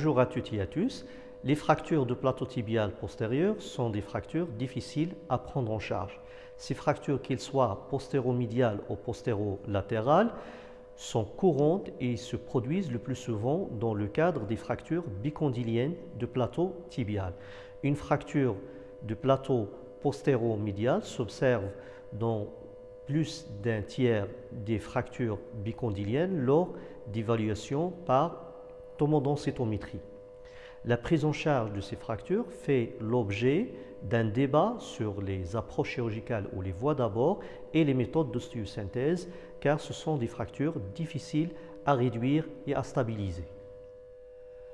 Bonjour à tous. Les fractures de plateau tibial postérieur sont des fractures difficiles à prendre en charge. Ces fractures, qu'elles soient postéro-médiales ou postéro-latérales, sont courantes et se produisent le plus souvent dans le cadre des fractures bicondyliennes de plateau tibial. Une fracture de plateau postéro-médial s'observe dans plus d'un tiers des fractures bicondyliennes lors d'évaluation par tomodensitométrie. La prise en charge de ces fractures fait l'objet d'un débat sur les approches chirurgicales ou les voies d'abord et les méthodes d'ostéosynthèse car ce sont des fractures difficiles à réduire et à stabiliser.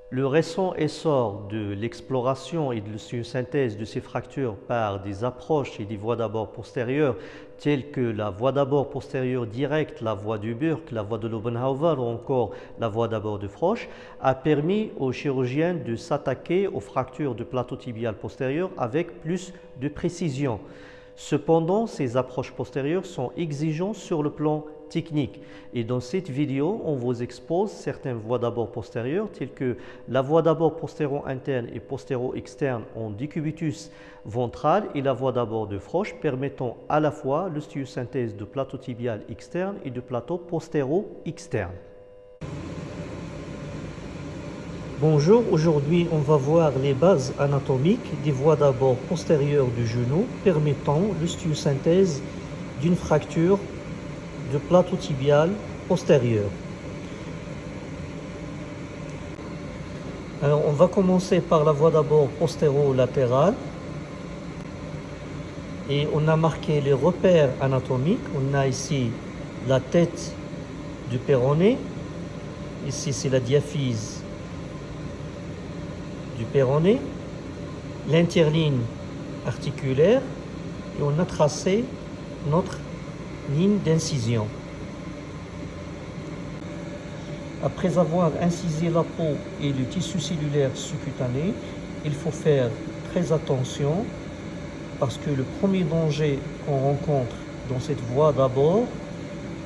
Le récent essor de l'exploration et de la synthèse de ces fractures par des approches et des voies d'abord postérieures telles que la voie d'abord postérieure directe, la voie du Burke, la voie de Lobenhauer ou encore la voie d'abord de Frosch a permis aux chirurgiens de s'attaquer aux fractures de plateau tibial postérieur avec plus de précision. Cependant, ces approches postérieures sont exigeantes sur le plan technique. Et dans cette vidéo, on vous expose certaines voies d'abord postérieures, telles que la voie d'abord postéro-interne et postéro-externe en décubitus ventral et la voie d'abord de Frosch, permettant à la fois l'ostéosynthèse de plateau tibial externe et de plateau postéro-externe. Bonjour, aujourd'hui on va voir les bases anatomiques des voies d'abord postérieures du genou permettant l'ostéosynthèse d'une fracture du plateau tibial postérieur. Alors on va commencer par la voie d'abord postéro-latérale et on a marqué les repères anatomiques. On a ici la tête du péroné, ici c'est la diaphyse du péroné, l'interligne articulaire et on a tracé notre ligne d'incision. Après avoir incisé la peau et le tissu cellulaire sous-cutané, il faut faire très attention parce que le premier danger qu'on rencontre dans cette voie d'abord,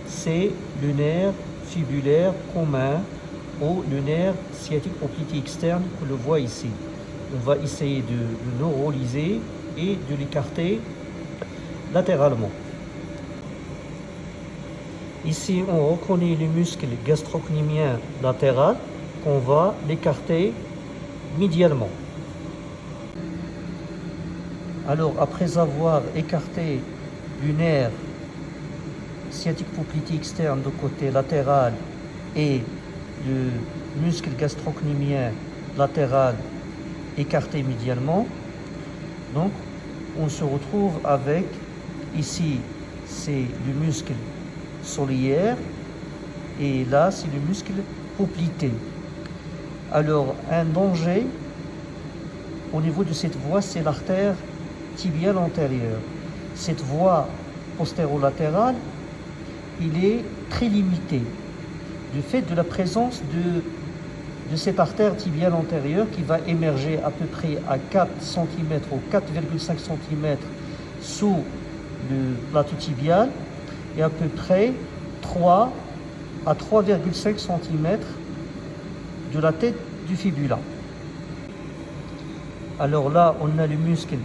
c'est le nerf fibulaire commun ou le nerf sciatique oblique externe que le voit ici. On va essayer de le neuraliser et de l'écarter latéralement. Ici, on reconnaît le muscle gastrocnémien latéral qu'on va l'écarter médialement. Alors, après avoir écarté le nerf sciatique poplité externe du côté latéral et le muscle gastrocnémien latéral écarté médialement, donc on se retrouve avec ici c'est le muscle solière et là c'est le muscle poplité. Alors un danger au niveau de cette voie c'est l'artère tibiale antérieure. Cette voie postérolatérale il est très limité du fait de la présence de, de cette artère tibiale antérieure qui va émerger à peu près à 4 cm ou 4,5 cm sous le plateau tibial et à peu près 3 à 3,5 cm de la tête du fibula. Alors là, on a le muscle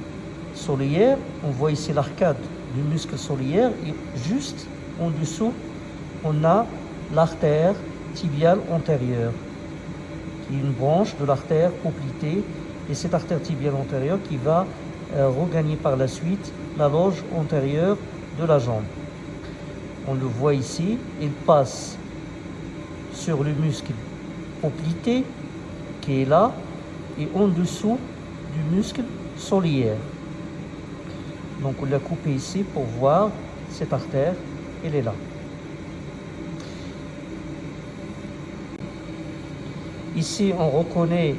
soliaire, on voit ici l'arcade du muscle soliaire et juste en dessous, on a l'artère tibiale antérieure, qui est une branche de l'artère poplitée et cette artère tibiale antérieure qui va euh, regagner par la suite la loge antérieure de la jambe on le voit ici, il passe sur le muscle poplité qui est là et en dessous du muscle soliaire. Donc on l'a coupé ici pour voir cette artère, elle est là. Ici on reconnaît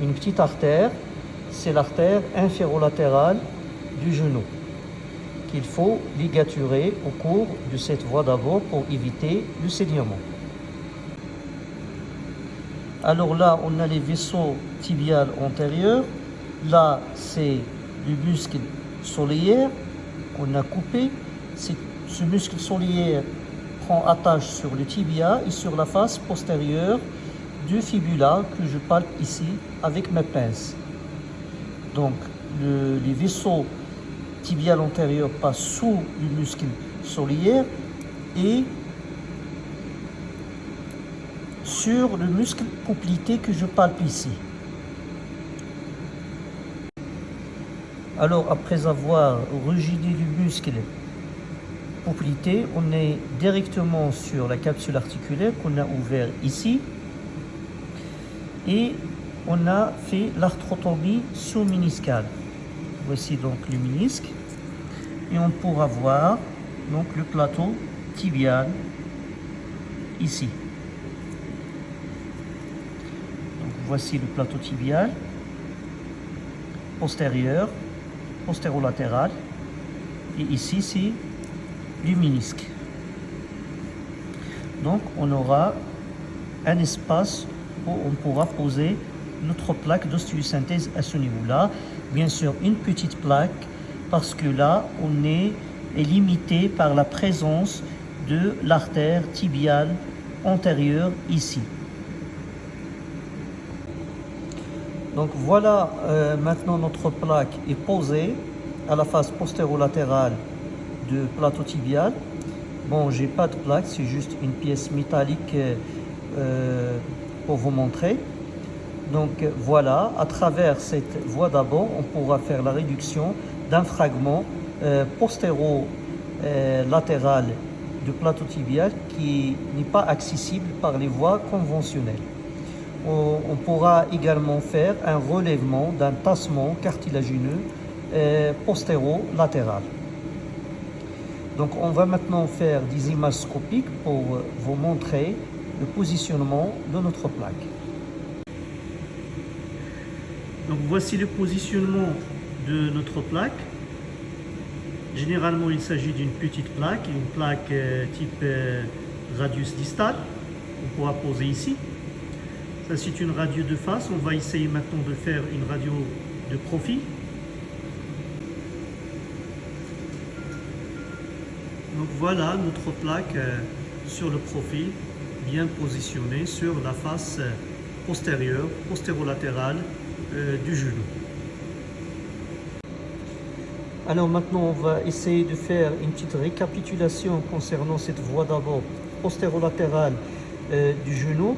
une petite artère, c'est l'artère inférolatérale du genou qu'il faut ligaturer au cours de cette voie d'abord pour éviter le saignement. Alors là, on a les vaisseaux tibiales antérieurs. Là, c'est le muscle soliaire qu'on a coupé. Ce muscle soliaire prend attache sur le tibia et sur la face postérieure deux fibulas que je palpe ici avec ma pince. Donc les vaisseaux tibial antérieur passent sous le muscle soliaire et sur le muscle poplité que je palpe ici. Alors après avoir rigidé le muscle poplité, on est directement sur la capsule articulaire qu'on a ouvert ici et on a fait l'arthrotomie sous-miniscale. Voici donc le ménisque et on pourra voir donc le plateau tibial ici. voici le plateau tibial postérieur, postérolatéral et ici c'est le ménisque. Donc on aura un espace on pourra poser notre plaque d'ostéosynthèse à ce niveau-là. Bien sûr, une petite plaque parce que là, on est limité par la présence de l'artère tibiale antérieure ici. Donc voilà, euh, maintenant notre plaque est posée à la face postérolatérale du plateau tibial. Bon, j'ai pas de plaque, c'est juste une pièce métallique euh, pour vous montrer. Donc voilà, à travers cette voie d'abord, on pourra faire la réduction d'un fragment euh, postéro-latéral euh, du plateau tibial qui n'est pas accessible par les voies conventionnelles. On, pourra également faire un relèvement d'un tassement cartilagineux euh, postéro-latéral. Donc on va maintenant faire des images scopiques pour vous montrer le positionnement de notre plaque. Donc voici le positionnement de notre plaque. Généralement, il s'agit d'une petite plaque, une plaque euh, type euh, radius distal. On pourra poser ici. Ça, c'est une radio de face. On va essayer maintenant de faire une radio de profil. Donc voilà notre plaque euh, sur le profil, bien positionnée sur la face postérieure, postérolatérale euh, du genou. Alors maintenant, on va essayer de faire une petite récapitulation concernant cette voie d'abord postérolatérale euh, du genou.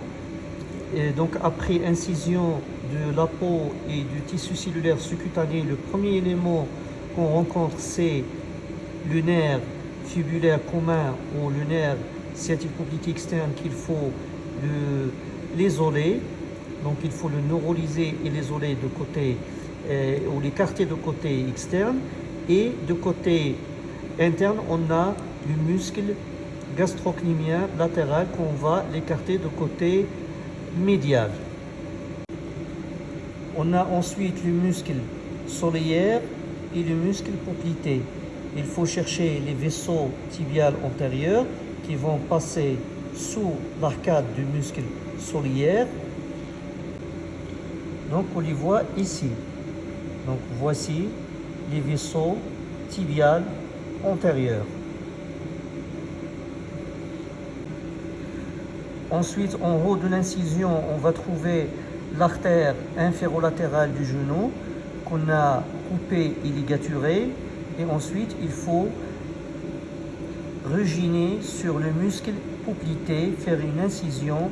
Donc après incision de la peau et du tissu cellulaire sous-cutané, le premier élément qu'on rencontre, c'est le nerf fibulaire commun ou le nerf sciatique externe qu'il faut l'isoler donc il faut le neuraliser et l'isoler de côté, euh, ou l'écarter de côté externe. Et de côté interne, on a le muscle gastrocnémien latéral qu'on va l'écarter de côté médial. On a ensuite le muscle solaire et le muscle poplité. Il faut chercher les vaisseaux tibiales antérieurs qui vont passer sous l'arcade du muscle solaire donc on les voit ici. Donc voici les vaisseaux tibiales antérieurs. Ensuite, en haut de l'incision, on va trouver l'artère inférolatérale du genou qu'on a coupée et ligaturée. Et ensuite, il faut reginer sur le muscle poplité, faire une incision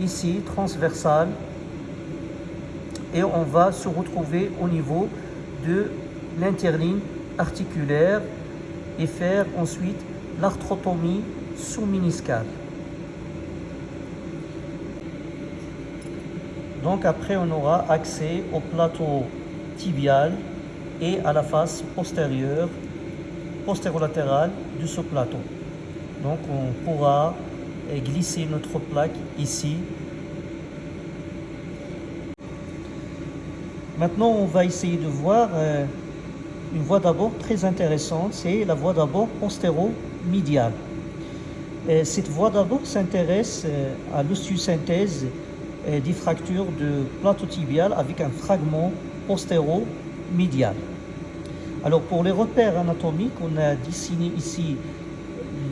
ici, transversale, et on va se retrouver au niveau de l'interligne articulaire et faire ensuite l'arthrotomie sous-miniscale. Donc après, on aura accès au plateau tibial et à la face postérieure, postérolatérale de ce plateau. Donc on pourra glisser notre plaque ici Maintenant, on va essayer de voir euh, une voie d'abord très intéressante, c'est la voie d'abord postéro-médiale. Cette voie d'abord s'intéresse euh, à l'osteosynthèse euh, des fractures de plateau tibial avec un fragment postéro-médial. Alors pour les repères anatomiques, on a dessiné ici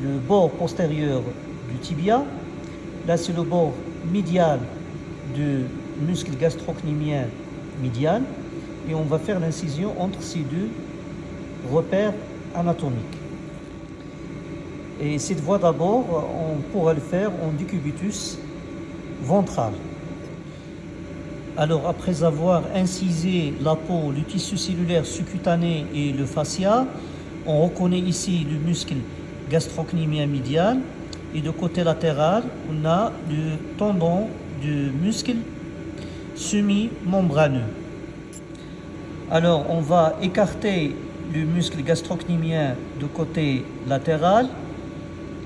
le bord postérieur du tibia. Là, c'est le bord médial du muscle gastrocnémien médial et on va faire l'incision entre ces deux repères anatomiques. Et cette voie d'abord, on pourra le faire en décubitus ventral. Alors après avoir incisé la peau, le tissu cellulaire sous-cutané et le fascia, on reconnaît ici le muscle gastrocnémien médial et de côté latéral, on a le tendon du muscle semi-membraneux. Alors, on va écarter le muscle gastrocnémien de côté latéral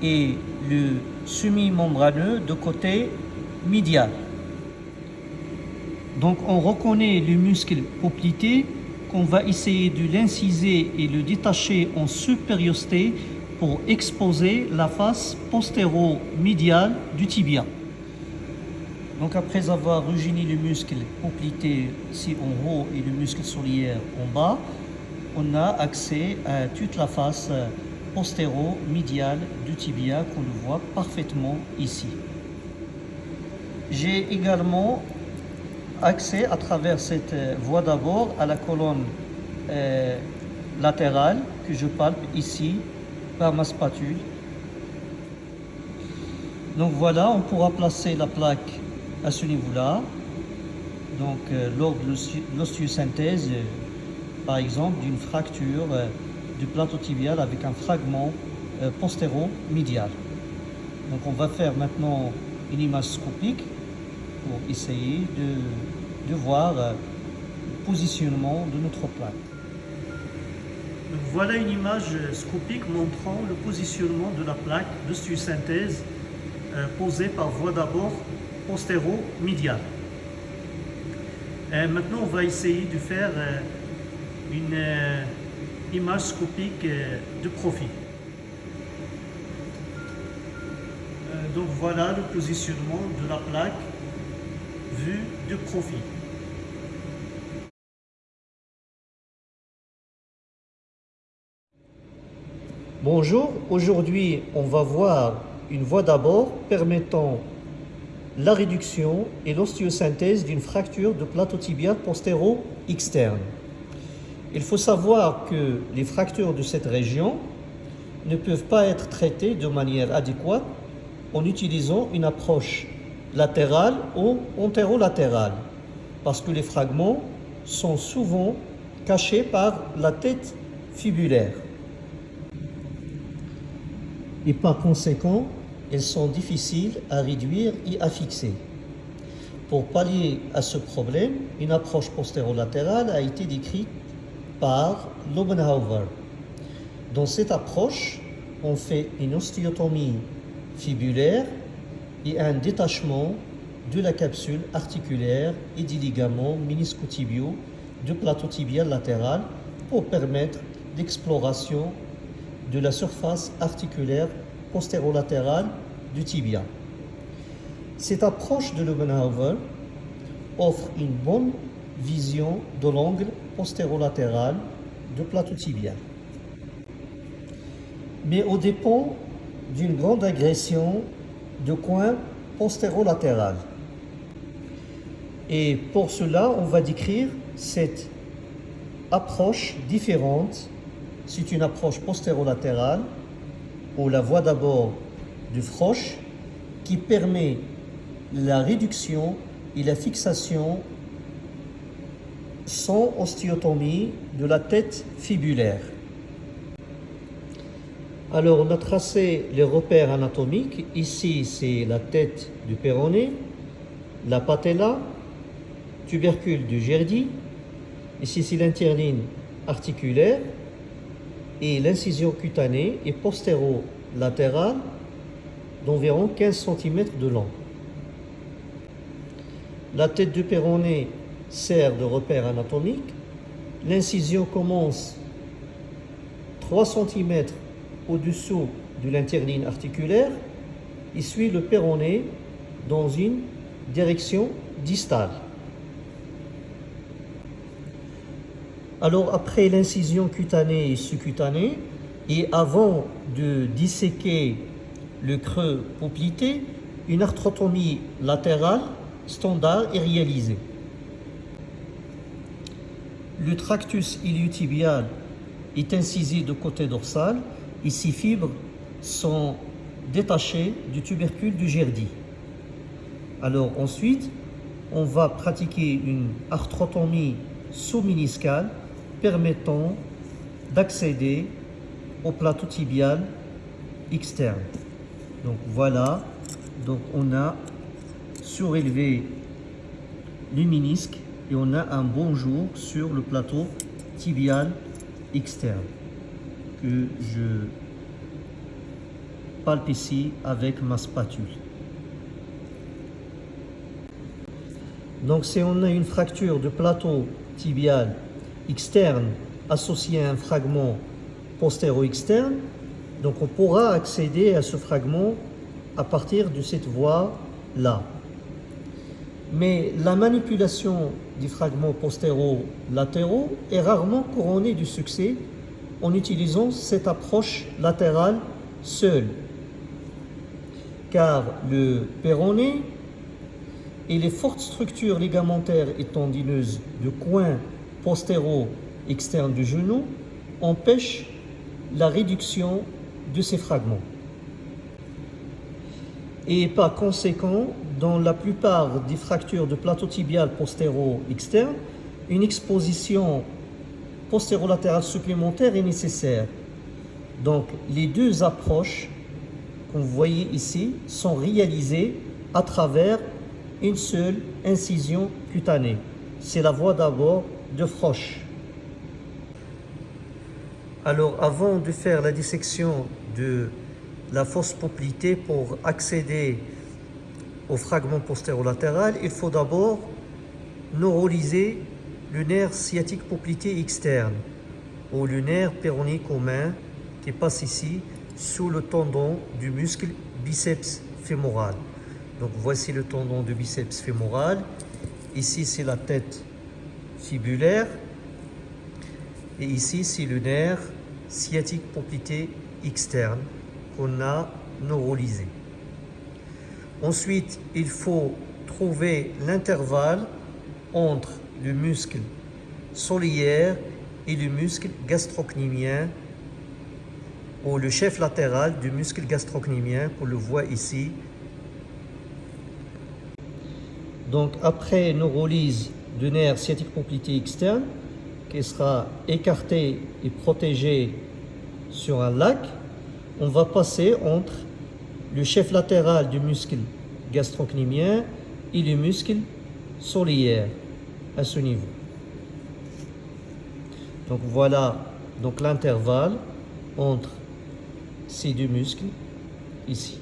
et le semi-membraneux de côté médial. Donc, on reconnaît le muscle poplité qu'on va essayer de l'inciser et le détacher en supériorité pour exposer la face postéro-médiale du tibia. Donc après avoir régéné le muscle poplité ici en haut et le muscle soliaire en bas, on a accès à toute la face postéro-médiale du tibia qu'on le voit parfaitement ici. J'ai également accès à travers cette voie d'abord à la colonne euh, latérale que je palpe ici par ma spatule. Donc voilà, on pourra placer la plaque à ce niveau-là. Donc euh, lors de l'ostéosynthèse, euh, par exemple, d'une fracture euh, du plateau tibial avec un fragment postéro-médial. Donc on va faire maintenant une image scopique pour essayer de, de voir le positionnement de notre plaque. voilà une image scopique montrant le positionnement de la plaque d'ostéosynthèse posée par voie d'abord postéro-médial. maintenant, on va essayer de faire euh, une euh, image scopique euh, de profil. donc voilà le positionnement de la plaque vue de profil. Bonjour, aujourd'hui on va voir une voie d'abord permettant la réduction et l'ostéosynthèse d'une fracture de plateau tibial postéro-externe. Il faut savoir que les fractures de cette région ne peuvent pas être traitées de manière adéquate en utilisant une approche latérale ou antérolatérale, parce que les fragments sont souvent cachés par la tête fibulaire. Et par conséquent, elles sont difficiles à réduire et à fixer. Pour pallier à ce problème, une approche postérolatérale a été décrite par Lobenhauer. Dans cette approche, on fait une ostéotomie fibulaire et un détachement de la capsule articulaire et des ligaments méniscotibiaux du plateau tibial latéral pour permettre l'exploration de la surface articulaire postérolatérale du tibia. Cette approche de Lobenhauer offre une bonne vision de l'angle postérolatéral du plateau tibial. Mais au dépend d'une grande agression de coin postérolatéral. Et pour cela, on va décrire cette approche différente. C'est une approche postérolatérale où la voie d'abord du froche qui permet la réduction et la fixation sans ostéotomie de la tête fibulaire. Alors, on a tracé les repères anatomiques. Ici, c'est la tête du péroné, la patella, tubercule du Gerdi. Ici, c'est l'interline articulaire et l'incision cutanée et postéro-latérale d'environ 15 cm de long. La tête du péroné sert de repère anatomique. L'incision commence 3 cm au-dessous de l'interline articulaire et suit le péroné dans une direction distale. Alors après l'incision cutanée et sous-cutanée, et avant de disséquer le creux poplité, une arthrotomie latérale standard est réalisée. Le tractus iliotibial est incisé de côté dorsal ses fibres sont détachées du tubercule du Gerdi. Alors ensuite, on va pratiquer une arthrotomie sous-miniscale permettant d'accéder au plateau tibial externe. Donc voilà, donc on a surélevé le ménisque et on a un bon jour sur le plateau tibial externe je palpe ici avec ma spatule. Donc si on a une fracture de plateau tibial externe associée à un fragment postéro-externe, donc on pourra accéder à ce fragment à partir de cette voie-là. Mais la manipulation des fragments postéro-latéraux est rarement couronnée du succès en utilisant cette approche latérale seule. Car le péroné et les fortes structures ligamentaires et tendineuses du coin postéro-externe du genou empêchent la réduction de ces fragments. Et par conséquent, dans la plupart des fractures de plateau tibial postéro-externe, une exposition postérolatérale supplémentaire est nécessaire. Donc les deux approches vous voyez ici sont réalisées à travers une seule incision cutanée. C'est la voie d'abord de Frosch. Alors avant de faire la dissection de la fosse poplitée pour accéder au fragment postérolatéral, il faut d'abord neuroliser le nerf sciatique poplité externe ou le nerf péroné commun qui passe ici sous le tendon du muscle biceps fémoral. Donc voici le tendon du biceps fémoral. Ici c'est la tête fibulaire et ici, c'est le nerf sciatique poplité externe qu'on a neuralisé. Ensuite, il faut trouver l'intervalle entre le muscle soliaire et le muscle gastrocnémien ou le chef latéral du muscle gastrocnémien qu'on le voit ici. Donc après neurolyse du nerf sciatique poplité externe, qui sera écarté et protégé sur un lac, on va passer entre le chef latéral du muscle gastrocnémien et le muscle soliaire à ce niveau. Donc voilà donc l'intervalle entre ces deux muscles ici.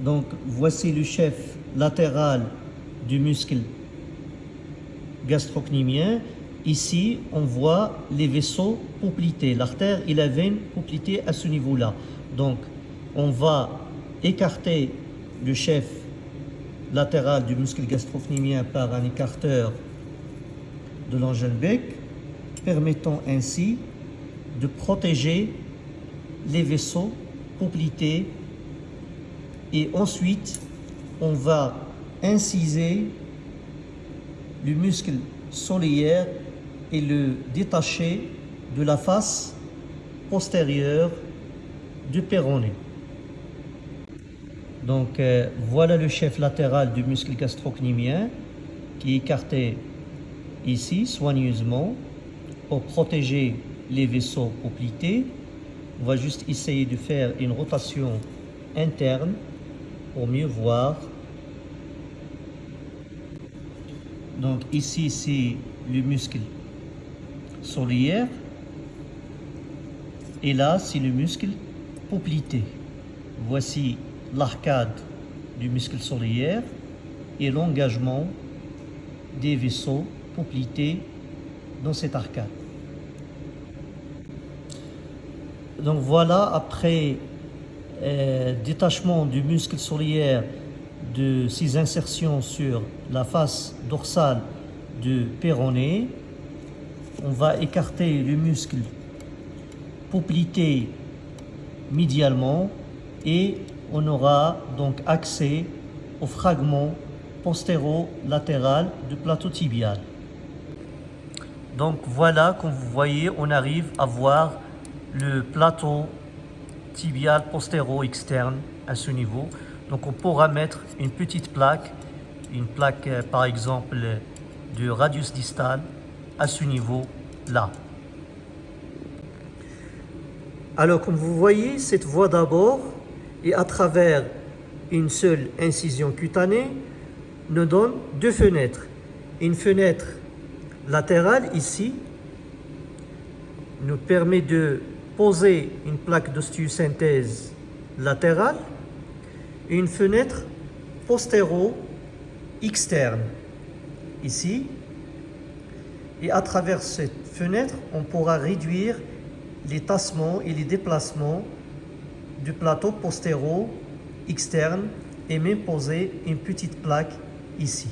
Donc voici le chef latéral du muscle gastrocnémien Ici, on voit les vaisseaux poplités, l'artère et la veine poplitées à ce niveau-là. Donc, on va écarter le chef latéral du muscle gastrocnémien par un écarteur de bec, permettant ainsi de protéger les vaisseaux poplités et ensuite on va inciser le muscle soliaire et le détacher de la face postérieure du péroné. Donc euh, voilà le chef latéral du muscle gastrocnémien qui est écarté ici soigneusement pour protéger les vaisseaux poplités. On va juste essayer de faire une rotation interne pour mieux voir. Donc ici c'est le muscle soliaire. Et là, c'est le muscle poplité. Voici l'arcade du muscle soliaire et l'engagement des vaisseaux poplités dans cette arcade. Donc voilà, après euh, détachement du muscle soliaire de ses insertions sur la face dorsale du péroné, on va écarter le muscle poplité médialement et on aura donc accès au fragment postéro-latéral du plateau tibial. Donc voilà, comme vous voyez, on arrive à voir le plateau tibial postéro-externe à ce niveau. Donc on pourra mettre une petite plaque, une plaque euh, par exemple du radius distal à ce niveau là. Alors comme vous voyez, cette voie d'abord et à travers une seule incision cutanée nous donne deux fenêtres. Une fenêtre latérale ici nous permet de poser une plaque d'ostéosynthèse latérale et une fenêtre postéro-externe ici. Et à travers cette fenêtre, on pourra réduire les tassements et les déplacements du plateau postéro externe et même poser une petite plaque ici.